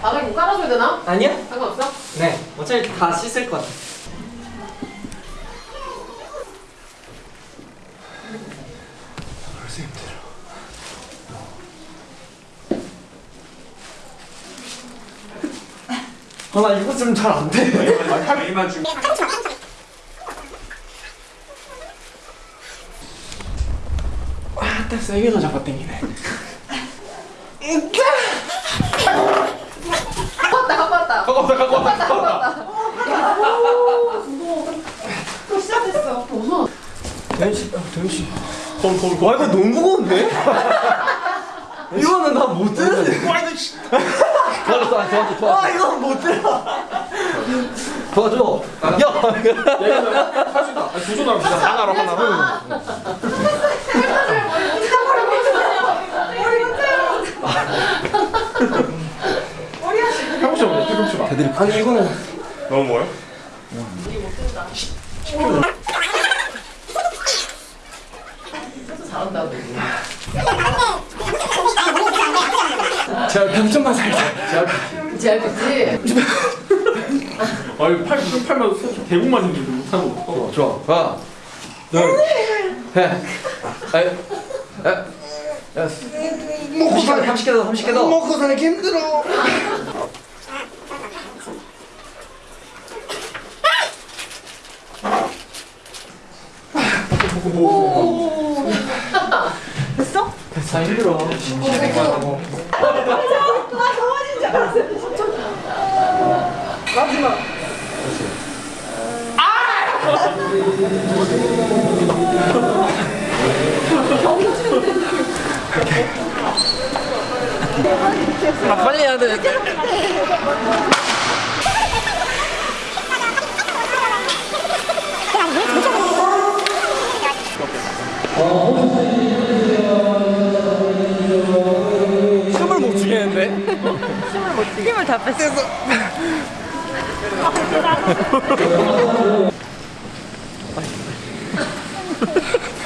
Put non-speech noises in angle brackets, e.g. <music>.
바닥에 뭐 깔아줘야 되나? 아니야? 상관없어? 네 어차피 다 씻을 것 같아 벌써 힘들어. 아나 이거 좀 잘 안 돼. 이만 주. 아, 딱 세게 더 잡아 당기네. <laughs> 갖고 왔다 갖고 왔다 갖고 왔다 갖고 왔다 갖고 왔다. 또 시작됐어 무서워 대현 씨, 어, 대현 씨. 덤덤 와 이거 너무 무거운데? <laughs> 이거는 나못 드는데. 와 이거 씨. 도와줘, 도와줘, 도와줘. 아 이거 못 들어. 도와줘. 야. 할수 있다. 두손 합시다. 하나로 하나로. 아니 이거는 너무 뭐요? 잘한다 제가 병점만 살자. 잘 됐지? 아니 팔 팔만 손 대국만 생기고 못하는 거. 좋아. 하나, 둘, 셋. 아이, 에, 여섯. 30개 더, 30개 더, 30개 더. 먹고 살기 힘들어. 다 힘들어. 아, 빨리 해야 돼. 숨 힘을 못 추게 힘을 다 뺐어. <laughs> <laughs>